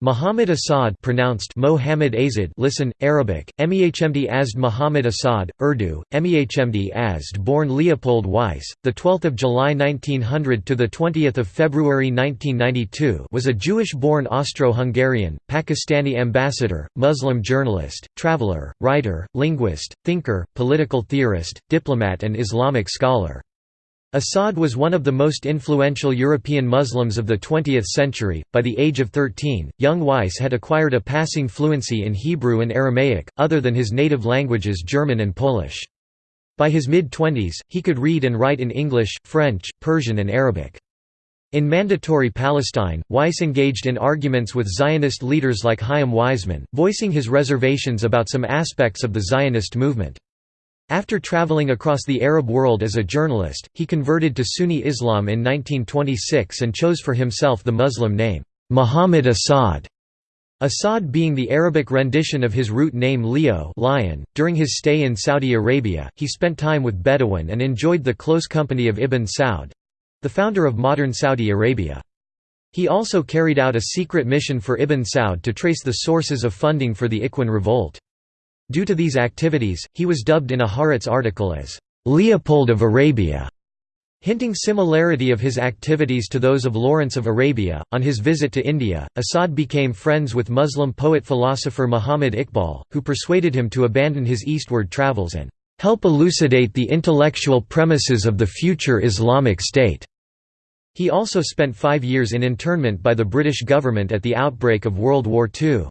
Muhammad Asad pronounced Mohammed Azad listen, Arabic, Mehmd Azd Muhammad Asad, Urdu, Mehmd Azd born Leopold Weiss, 12 July 1900 – to 20 February 1992 was a Jewish-born Austro-Hungarian, Pakistani ambassador, Muslim journalist, traveler, writer, linguist, thinker, political theorist, diplomat and Islamic scholar. Asad was one of the most influential European Muslims of the 20th century. By the age of 13, young Weiss had acquired a passing fluency in Hebrew and Aramaic, other than his native languages German and Polish. By his mid-twenties, he could read and write in English, French, Persian and Arabic. In Mandatory Palestine, Weiss engaged in arguments with Zionist leaders like Chaim Weizmann, voicing his reservations about some aspects of the Zionist movement. After traveling across the Arab world as a journalist, he converted to Sunni Islam in 1926 and chose for himself the Muslim name, Muhammad Asad. Asad being the Arabic rendition of his root name Leo lion. .During his stay in Saudi Arabia, he spent time with Bedouin and enjoyed the close company of Ibn Saud—the founder of modern Saudi Arabia. He also carried out a secret mission for Ibn Saud to trace the sources of funding for the Ikhwan revolt. Due to these activities, he was dubbed in a Haaretz article as Leopold of Arabia, hinting similarity of his activities to those of Lawrence of Arabia. On his visit to India, Asad became friends with Muslim poet-philosopher Muhammad Iqbal, who persuaded him to abandon his eastward travels and help elucidate the intellectual premises of the future Islamic State. He also spent five years in internment by the British government at the outbreak of World War II.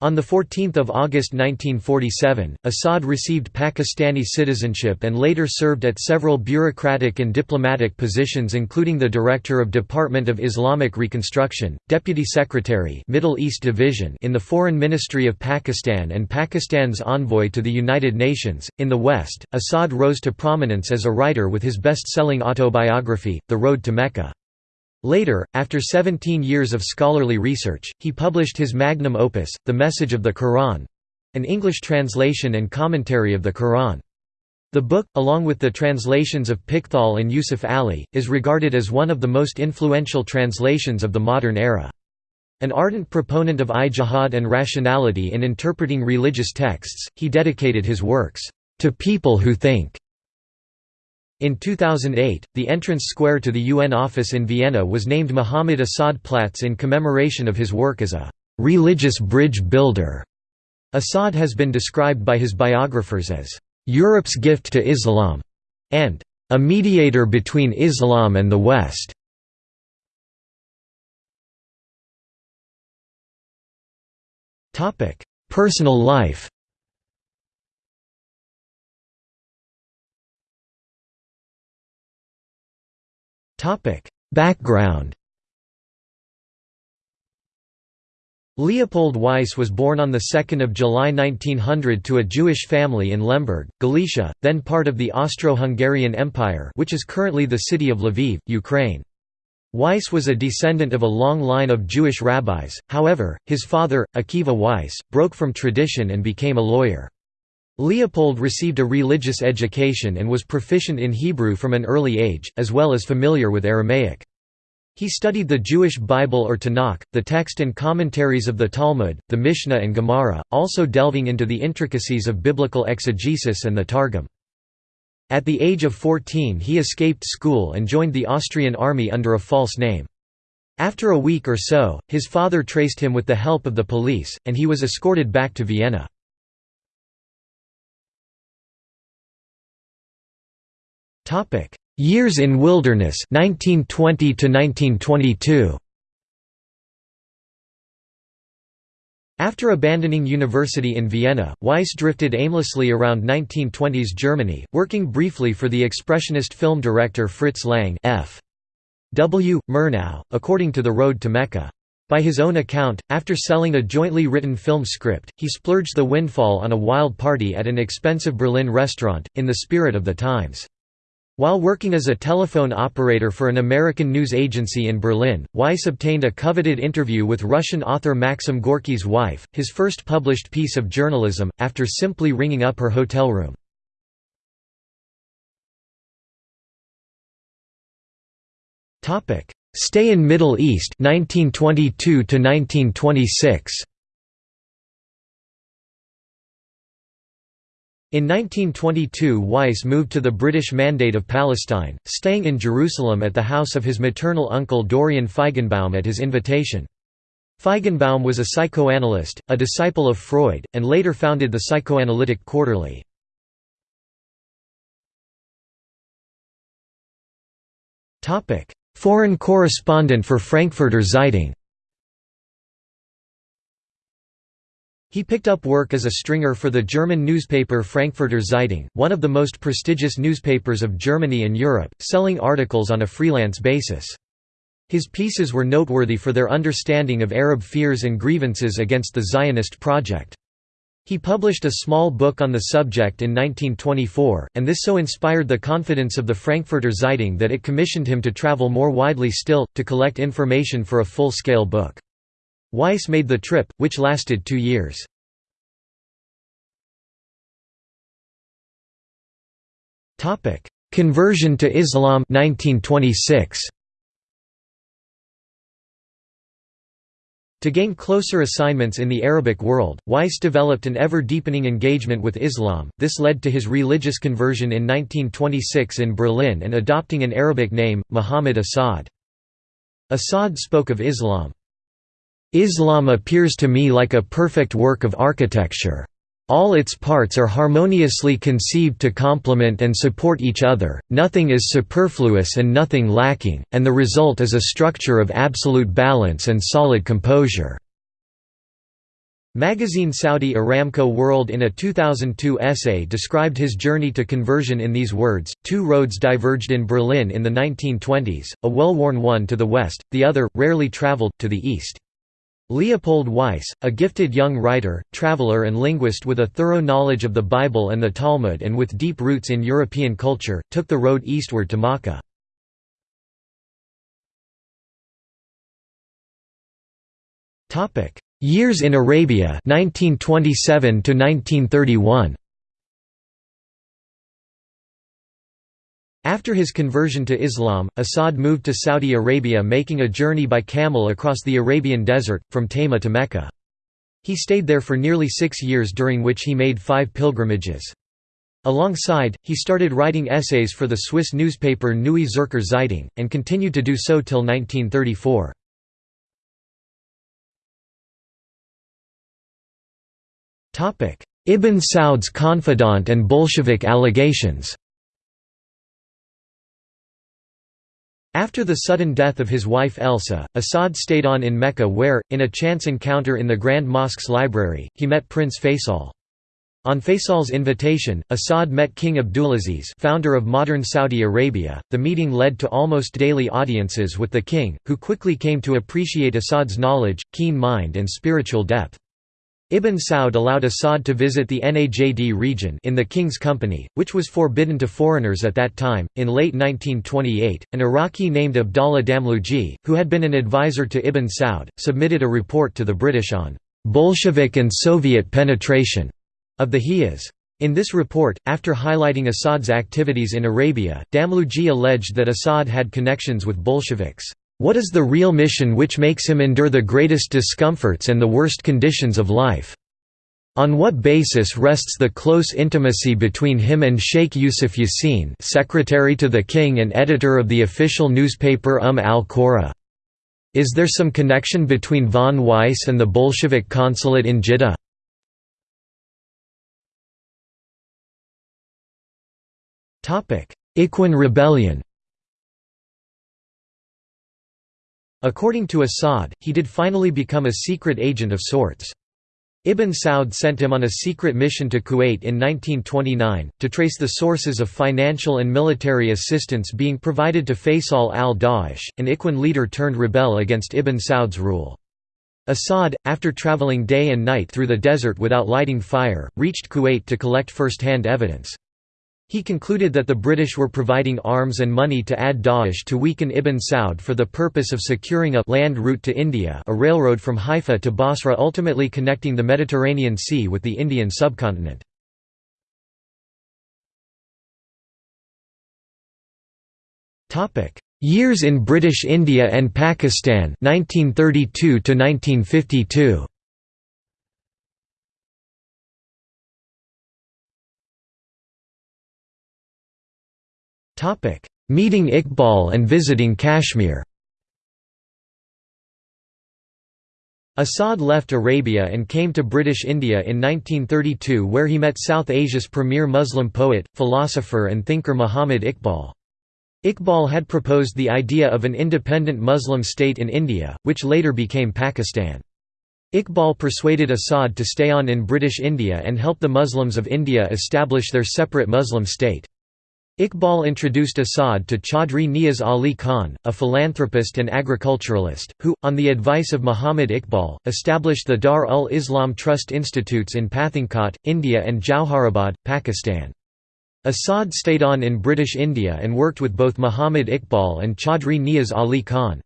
On 14 August 1947, Asad received Pakistani citizenship and later served at several bureaucratic and diplomatic positions including the Director of Department of Islamic Reconstruction, Deputy Secretary Middle East Division in the Foreign Ministry of Pakistan and Pakistan's envoy to the United Nations. In the West, Asad rose to prominence as a writer with his best-selling autobiography, The Road to Mecca. Later, after 17 years of scholarly research, he published his magnum opus, The Message of the Quran—an English translation and commentary of the Quran. The book, along with the translations of Pickthall and Yusuf Ali, is regarded as one of the most influential translations of the modern era. An ardent proponent of ijtihad and rationality in interpreting religious texts, he dedicated his works, "...to people who think." In 2008, the entrance square to the UN office in Vienna was named Muhammad Asad Platz in commemoration of his work as a «religious bridge builder». Asad has been described by his biographers as «Europe's gift to Islam» and «a mediator between Islam and the West». Personal life Background Leopold Weiss was born on 2 July 1900 to a Jewish family in Lemberg, Galicia, then part of the Austro-Hungarian Empire which is currently the city of Lviv, Ukraine. Weiss was a descendant of a long line of Jewish rabbis, however, his father, Akiva Weiss, broke from tradition and became a lawyer. Leopold received a religious education and was proficient in Hebrew from an early age, as well as familiar with Aramaic. He studied the Jewish Bible or Tanakh, the text and commentaries of the Talmud, the Mishnah and Gemara, also delving into the intricacies of biblical exegesis and the Targum. At the age of 14 he escaped school and joined the Austrian army under a false name. After a week or so, his father traced him with the help of the police, and he was escorted back to Vienna. Topic: Years in Wilderness 1920 to 1922. After abandoning university in Vienna, Weiss drifted aimlessly around 1920s Germany, working briefly for the expressionist film director Fritz Lang F. W. Murnau, according to The Road to Mecca. By his own account, after selling a jointly written film script, he splurged the windfall on a wild party at an expensive Berlin restaurant, in the spirit of the times. While working as a telephone operator for an American news agency in Berlin, Weiss obtained a coveted interview with Russian author Maxim Gorky's wife, his first published piece of journalism, after simply ringing up her hotel room. Stay in Middle East 1922 to 1926. In 1922 Weiss moved to the British Mandate of Palestine, staying in Jerusalem at the house of his maternal uncle Dorian Feigenbaum at his invitation. Feigenbaum was a psychoanalyst, a disciple of Freud, and later founded the Psychoanalytic Quarterly. Foreign correspondent for Frankfurter Zeitung He picked up work as a stringer for the German newspaper Frankfurter Zeitung, one of the most prestigious newspapers of Germany and Europe, selling articles on a freelance basis. His pieces were noteworthy for their understanding of Arab fears and grievances against the Zionist project. He published a small book on the subject in 1924, and this so inspired the confidence of the Frankfurter Zeitung that it commissioned him to travel more widely still, to collect information for a full-scale book. Weiss made the trip, which lasted two years. Conversion to Islam 1926. To gain closer assignments in the Arabic world, Weiss developed an ever-deepening engagement with Islam, this led to his religious conversion in 1926 in Berlin and adopting an Arabic name, Muhammad Asad. Asad spoke of Islam, Islam appears to me like a perfect work of architecture. All its parts are harmoniously conceived to complement and support each other, nothing is superfluous and nothing lacking, and the result is a structure of absolute balance and solid composure. Magazine Saudi Aramco World in a 2002 essay described his journey to conversion in these words, two roads diverged in Berlin in the 1920s, a well-worn one to the west, the other, rarely traveled, to the east. Leopold Weiss, a gifted young writer, traveler and linguist with a thorough knowledge of the Bible and the Talmud and with deep roots in European culture, took the road eastward to Makkah. Years in Arabia 1927 to 1931 After his conversion to Islam, Asad moved to Saudi Arabia making a journey by camel across the Arabian desert, from Tayma to Mecca. He stayed there for nearly six years during which he made five pilgrimages. Alongside, he started writing essays for the Swiss newspaper Neue Zürcher Zeitung, and continued to do so till 1934. Ibn Saud's confidant and Bolshevik allegations After the sudden death of his wife Elsa, Asad stayed on in Mecca where, in a chance encounter in the Grand Mosque's library, he met Prince Faisal. On Faisal's invitation, Asad met King Abdulaziz founder of modern Saudi Arabia. The meeting led to almost daily audiences with the king, who quickly came to appreciate Asad's knowledge, keen mind and spiritual depth. Ibn Saud allowed Asad to visit the Najd region in the king's company, which was forbidden to foreigners at that time. In late 1928, an Iraqi named Abdallah Damluji, who had been an advisor to Ibn Saud, submitted a report to the British on Bolshevik and Soviet penetration of the Hijaz. In this report, after highlighting Asad's activities in Arabia, Damluji alleged that Asad had connections with Bolsheviks. What is the real mission which makes him endure the greatest discomforts and the worst conditions of life? On what basis rests the close intimacy between him and Sheikh Yusuf Yassin secretary to the king and editor of the official newspaper Umm al-Qura? Is there some connection between von Weiss and the Bolshevik consulate in Jeddah? Ikhwan rebellion According to Asad, he did finally become a secret agent of sorts. Ibn Saud sent him on a secret mission to Kuwait in 1929, to trace the sources of financial and military assistance being provided to Faisal al-Dawish, an Ikhwan leader turned rebel against Ibn Saud's rule. Asad, after traveling day and night through the desert without lighting fire, reached Kuwait to collect first-hand evidence. He concluded that the British were providing arms and money to al-Dawish to weaken Ibn Saud for the purpose of securing a land route to India a railroad from Haifa to Basra ultimately connecting the Mediterranean Sea with the Indian subcontinent. Years in British India and Pakistan 1932 to 1952 Topic Meeting Iqbal and visiting Kashmir Asad left Arabia and came to British India in 1932 where he met South Asia's premier Muslim poet, philosopher and thinker Muhammad Iqbal. Iqbal had proposed the idea of an independent Muslim state in India, which later became Pakistan. Iqbal persuaded Asad to stay on in British India and help the Muslims of India establish their separate Muslim state. Iqbal introduced Asad to Chaudhry Niaz Ali Khan, a philanthropist and agriculturalist, who, on the advice of Muhammad Iqbal, established the Dar-ul-Islam Trust Institutes in Pathankot, India and Jauharabad, Pakistan. Asad stayed on in British India and worked with both Muhammad Iqbal and Chaudhry Niaz Ali Khan.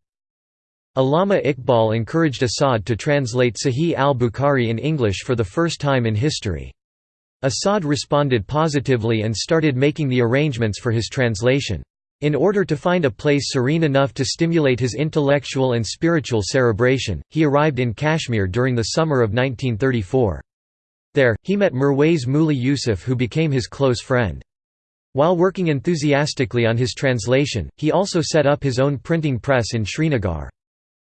Allama Iqbal encouraged Asad to translate Sahih al-Bukhari in English for the first time in history. Asad responded positively and started making the arrangements for his translation. In order to find a place serene enough to stimulate his intellectual and spiritual cerebration, he arrived in Kashmir during the summer of 1934. There, he met Mirwais Muli Yusuf who became his close friend. While working enthusiastically on his translation, he also set up his own printing press in Srinagar.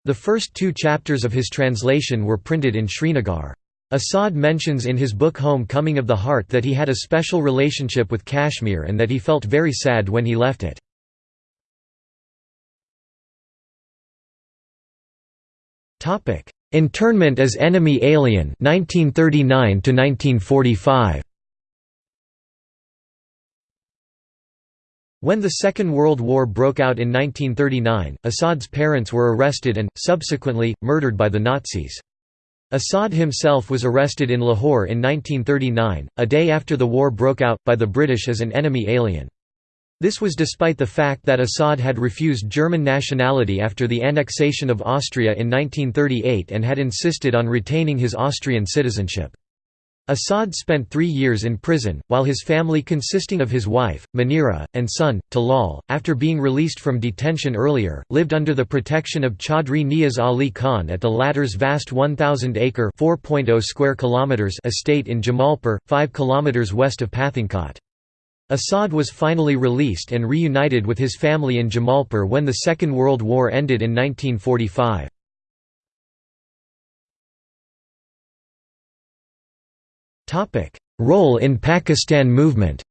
The first two chapters of his translation were printed in Srinagar. Asad mentions in his book Home Coming of the Heart that he had a special relationship with Kashmir and that he felt very sad when he left it. Internment as enemy alien 1939 to 1945 When the Second World War broke out in 1939, Asad's parents were arrested and, subsequently, murdered by the Nazis. Asad himself was arrested in Lahore in 1939, a day after the war broke out, by the British as an enemy alien. This was despite the fact that Asad had refused German nationality after the annexation of Austria in 1938 and had insisted on retaining his Austrian citizenship. Asad spent three years in prison, while his family consisting of his wife, Munira, and son, Talal, after being released from detention earlier, lived under the protection of Chaudhry Niaz Ali Khan at the latter's vast 1,000-acre estate in Jamalpur, 5 km west of Pathankot. Asad was finally released and reunited with his family in Jamalpur when the Second World War ended in 1945. Role in Pakistan movement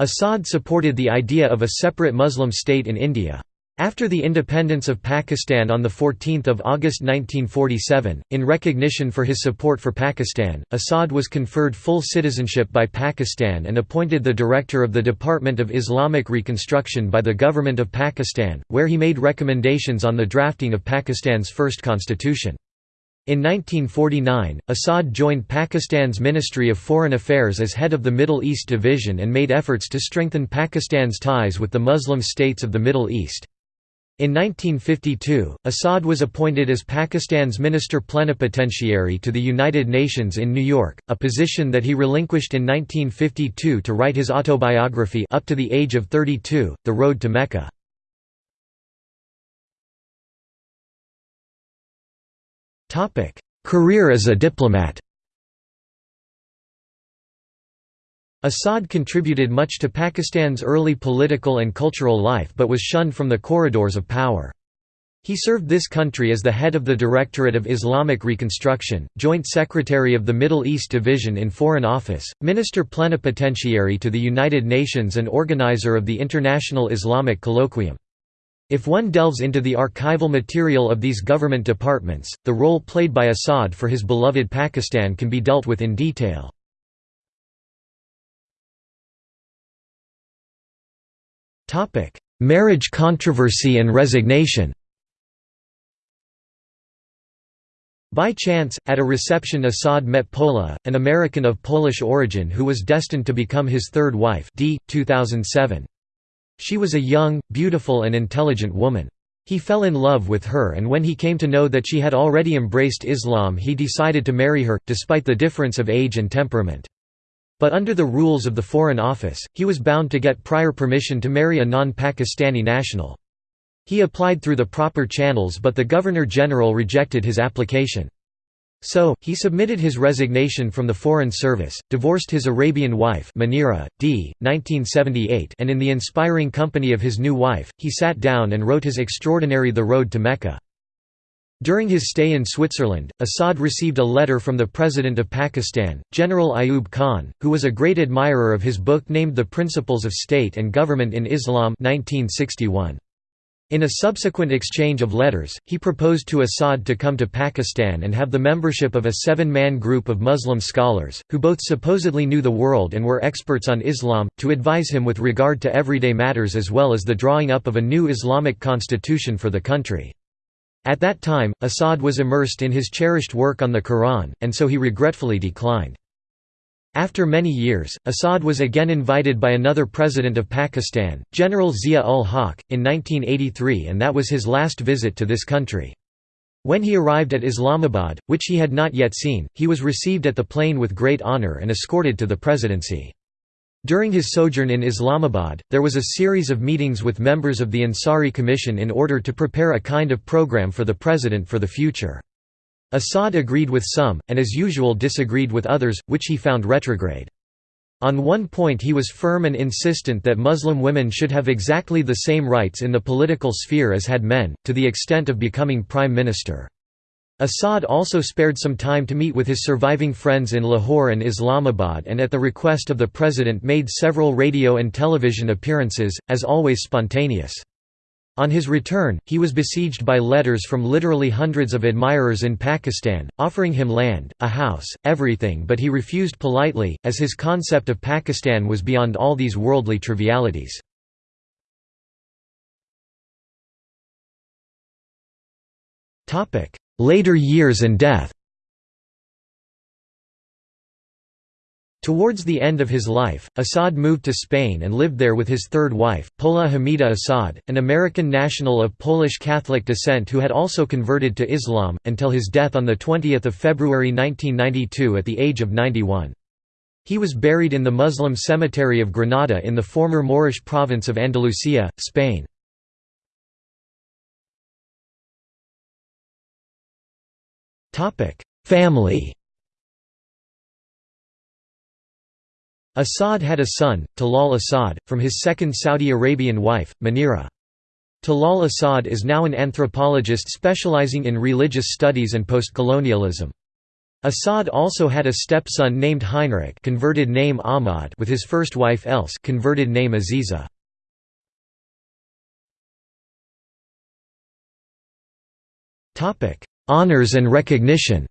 Asad supported the idea of a separate Muslim state in India. After the independence of Pakistan on 14 August 1947, in recognition for his support for Pakistan, Asad was conferred full citizenship by Pakistan and appointed the director of the Department of Islamic Reconstruction by the Government of Pakistan, where he made recommendations on the drafting of Pakistan's first constitution. In 1949, Asad joined Pakistan's Ministry of Foreign Affairs as head of the Middle East Division and made efforts to strengthen Pakistan's ties with the Muslim states of the Middle East. In 1952, Asad was appointed as Pakistan's Minister Plenipotentiary to the United Nations in New York, a position that he relinquished in 1952 to write his autobiography Up to the Age of 32, The Road to Mecca. Career as a diplomat Asad contributed much to Pakistan's early political and cultural life but was shunned from the corridors of power. He served this country as the head of the Directorate of Islamic Reconstruction, Joint Secretary of the Middle East Division in Foreign Office, Minister Plenipotentiary to the United Nations and organizer of the International Islamic Colloquium. If one delves into the archival material of these government departments, the role played by Asad for his beloved Pakistan can be dealt with in detail. Marriage controversy and resignation By chance, at a reception Asad met Pola, an American of Polish origin who was destined to become his third wife d. 2007. She was a young, beautiful and intelligent woman. He fell in love with her and when he came to know that she had already embraced Islam he decided to marry her, despite the difference of age and temperament. But under the rules of the Foreign Office, he was bound to get prior permission to marry a non-Pakistani national. He applied through the proper channels but the Governor-General rejected his application. So, he submitted his resignation from the Foreign Service, divorced his Arabian wife Munira, d. 1978 and in the inspiring company of his new wife, he sat down and wrote his extraordinary The Road to Mecca. During his stay in Switzerland, Asad received a letter from the President of Pakistan, General Ayub Khan, who was a great admirer of his book named The Principles of State and Government in Islam 1961. In a subsequent exchange of letters, he proposed to Asad to come to Pakistan and have the membership of a seven-man group of Muslim scholars, who both supposedly knew the world and were experts on Islam, to advise him with regard to everyday matters as well as the drawing up of a new Islamic constitution for the country. At that time, Asad was immersed in his cherished work on the Quran, and so he regretfully declined. After many years, Asad was again invited by another president of Pakistan, General Zia-ul-Haq, in 1983 and that was his last visit to this country. When he arrived at Islamabad, which he had not yet seen, he was received at the plane with great honour and escorted to the presidency. During his sojourn in Islamabad, there was a series of meetings with members of the Ansari Commission in order to prepare a kind of program for the president for the future. Asad agreed with some, and as usual disagreed with others, which he found retrograde. On one point he was firm and insistent that Muslim women should have exactly the same rights in the political sphere as had men, to the extent of becoming prime minister. Asad also spared some time to meet with his surviving friends in Lahore and Islamabad and at the request of the president made several radio and television appearances, as always spontaneous. On his return, he was besieged by letters from literally hundreds of admirers in Pakistan, offering him land, a house, everything but he refused politely, as his concept of Pakistan was beyond all these worldly trivialities. Later years and death Towards the end of his life, Asad moved to Spain and lived there with his third wife, Pola Hamida Asad, an American national of Polish Catholic descent who had also converted to Islam, until his death on 20 February 1992 at the age of 91. He was buried in the Muslim cemetery of Granada in the former Moorish province of Andalusia, Spain. Family Asad had a son, Talal Asad, from his second Saudi Arabian wife, Munira. Talal Asad is now an anthropologist specializing in religious studies and postcolonialism. Asad also had a stepson named Heinrich converted name Ahmad with his first wife Else converted name Aziza. Honours and recognition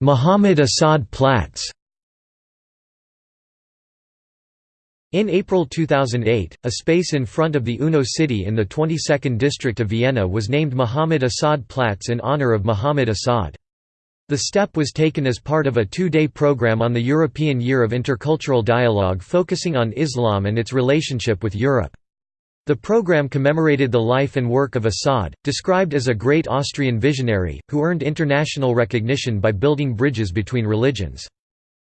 Muhammad Asad Platz In April 2008, a space in front of the UNO city in the 22nd district of Vienna was named Muhammad Asad Platz in honor of Muhammad Asad. The step was taken as part of a two-day program on the European Year of Intercultural Dialogue focusing on Islam and its relationship with Europe. The program commemorated the life and work of Asad, described as a great Austrian visionary, who earned international recognition by building bridges between religions.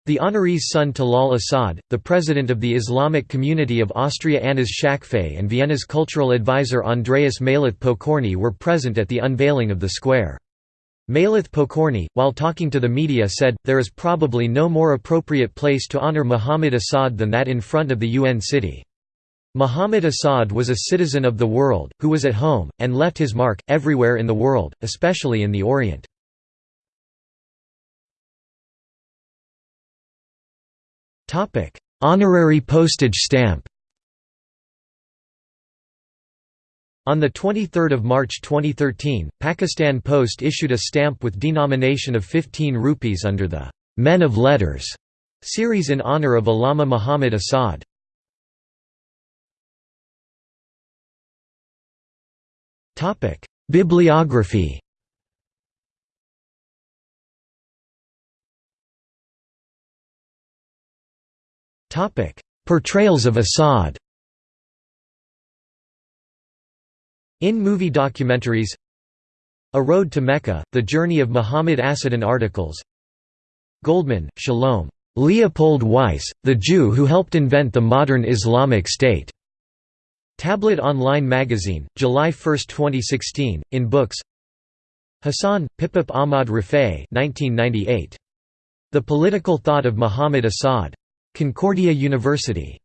The honoree's son Talal Asad, the president of the Islamic Community of Austria Anas Shakfeh and Vienna's cultural advisor Andreas Mailath Pokorny were present at the unveiling of the square. Mailath Pokorny, while talking to the media said, there is probably no more appropriate place to honor Muhammad Asad than that in front of the UN city. Muhammad Asad was a citizen of the world, who was at home, and left his mark, everywhere in the world, especially in the Orient. Honorary postage stamp On 23 March 2013, Pakistan Post issued a stamp with denomination of 15 rupees under the «Men of Letters» series in honor of Allama Muhammad Asad. Bibliography. Topic: Portrayals of Asad. In movie documentaries A Road to Mecca, The Journey of Muhammad Assadan articles. Goldman, Shalom. Leopold Weiss, the Jew who helped invent the modern Islamic State. Tablet Online Magazine, July 1, 2016, in books Hassan, Pipip Ahmad Rifai 1998. The Political Thought of Muhammad Asad. Concordia University.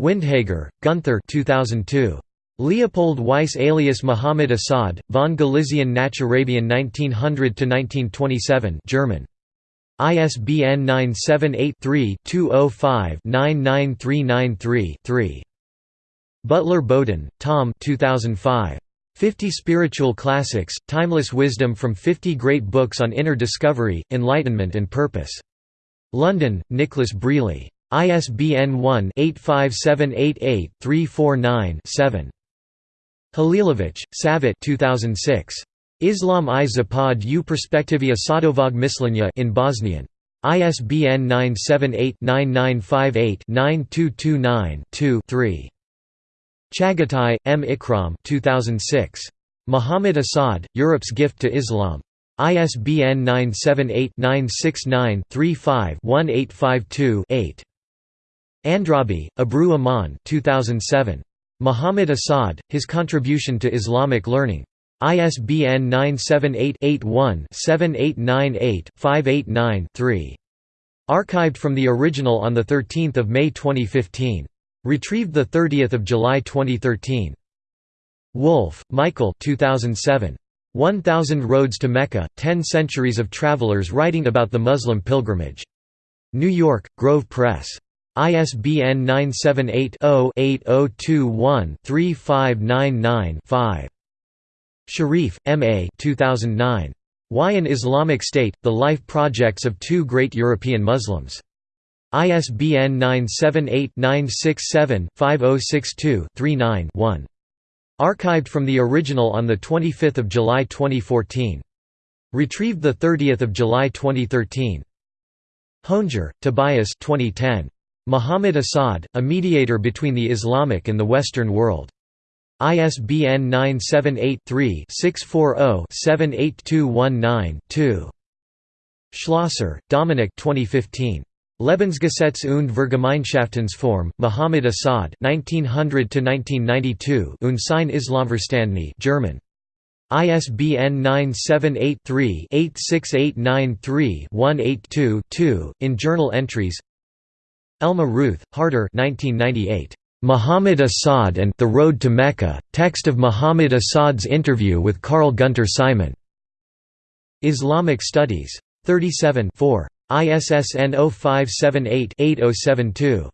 Windhager, Gunther 2002. Leopold Weiss alias Muhammad Asad, von Galizian nach Arabian 1900–1927 German. ISBN 978-3-205-99393-3. Butler Bowdon, Tom 2005. 50 Spiritual Classics, Timeless Wisdom from 50 Great Books on Inner Discovery, Enlightenment and Purpose. London, Nicholas Brealey. ISBN 1-85788-349-7. Halilovic, Savit 2006. Islam i Zapad u perspektivia Sadovog Mislenia in Bosnian. ISBN 978-9958-9229-2-3. Chagatai, M. Ikram 2006. Muhammad Asad, Europe's Gift to Islam. ISBN 978-969-35-1852-8. Andrabi, Abru Aman 2007. Muhammad Asad, His Contribution to Islamic Learning. ISBN 978-81-7898-589-3. Archived from the original on 13 May 2015. Retrieved 30 July 2013. Wolfe, Michael 2007. 1000 Roads to Mecca, Ten Centuries of Travelers Writing About the Muslim Pilgrimage. New York, Grove Press. ISBN 978-0-8021-3599-5. Sharif, M. A. 2009. Why an Islamic State, The Life Projects of Two Great European Muslims. ISBN 978-967-5062-39-1. Archived from the original on 25 July 2014. Retrieved 30 July 2013. Honger, Tobias 2010. Muhammad Asad, a mediator between the Islamic and the Western world. ISBN 978-3-640-78219-2. Schlosser, Dominic 2015. Lebensgesetz und Vergemeinschaftsform, Muhammad Asad 1900–1992 und sein Islamverständnis German. ISBN 978-3-86893-182-2, in journal entries Elma Ruth, Harder 1998. Muhammad Asad and The Road to Mecca, text of Muhammad Asad's interview with Carl Gunter Simon. Islamic Studies. 37 4. ISSN 0578-8072.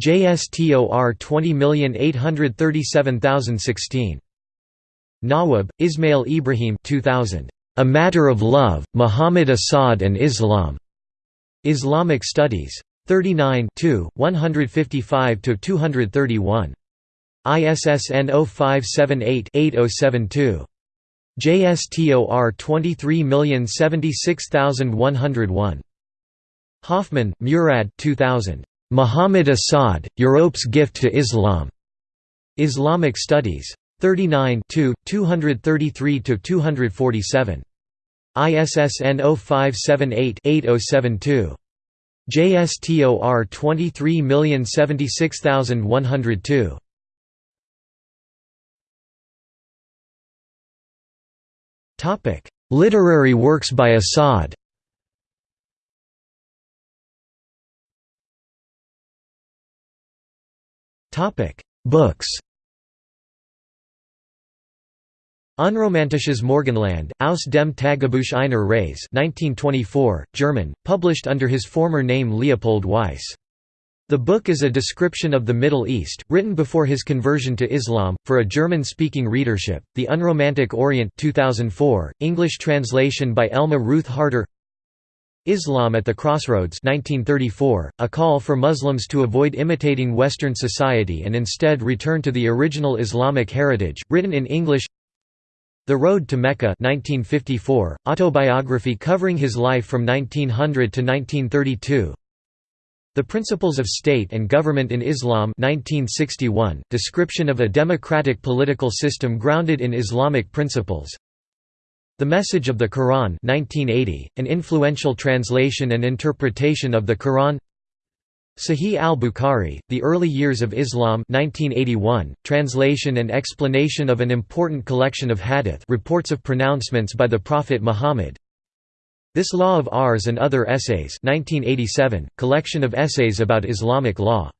JSTOR 20837016. Nawab, Ismail Ibrahim 2000. A Matter of Love, Muhammad Asad and Islam. Islamic Studies. 39 155–231. ISSN 0578-8072. JSTOR 23076101. Hofmann, Murad 2000. Muhammad Asad, Europe's Gift to Islam. Islamic Studies. 39 233–247. ISSN 0578-8072. JSTOR 23076102. Topic: Literary works by Asad. Topic: Books. Unromantisches Morgenland, aus dem Tagebuch einer Reise 1924, German, published under his former name Leopold Weiss. The book is a description of the Middle East, written before his conversion to Islam, for a German-speaking readership. The Unromantic Orient 2004, English translation by Elma Ruth Harder Islam at the Crossroads 1934, a call for Muslims to avoid imitating Western society and instead return to the original Islamic heritage, written in English. The Road to Mecca 1954, autobiography covering his life from 1900 to 1932 The Principles of State and Government in Islam 1961, description of a democratic political system grounded in Islamic principles The Message of the Quran 1980, an influential translation and interpretation of the Quran Sahih al-Bukhari, The Early Years of Islam 1981, translation and explanation of an important collection of hadith reports of pronouncements by the Prophet Muhammad This Law of Ours and Other Essays 1987, collection of essays about Islamic law.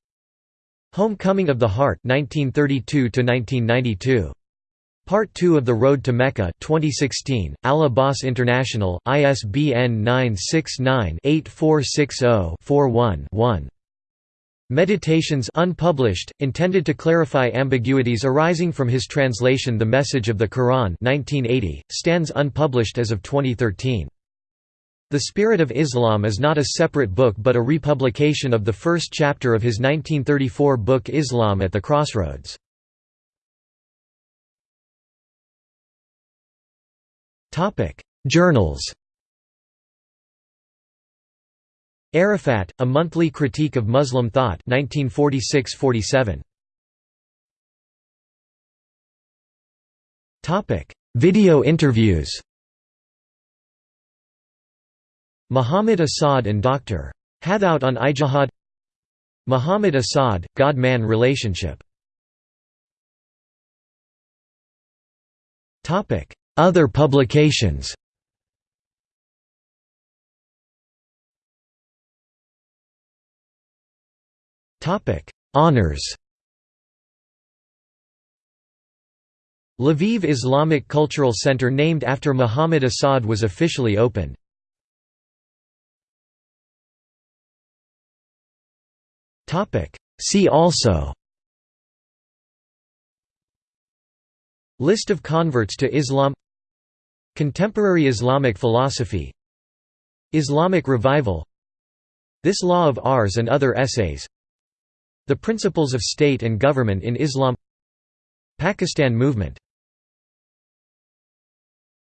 Homecoming of the Heart 1932 -1992. Part 2 of The Road to Mecca 2016, Al Abbas International, ISBN 969-8460-41-1. Meditations unpublished, intended to clarify ambiguities arising from his translation The Message of the Quran 1980, stands unpublished as of 2013. The Spirit of Islam is not a separate book but a republication of the first chapter of his 1934 book Islam at the Crossroads. Journals Arafat, A Monthly Critique of Muslim Thought 1946–47. Topic: Video interviews Muhammad Asad and Dr. Hathout on Ijtihad Muhammad Asad, God-man relationship Other publications Honors. Lviv Islamic Cultural Center named after Muhammad Asad was officially opened. See also List of converts to Islam Contemporary Islamic philosophy. Islamic revival. This Law of Ours and Other Essays. The Principles of State and Government in Islam. Pakistan Movement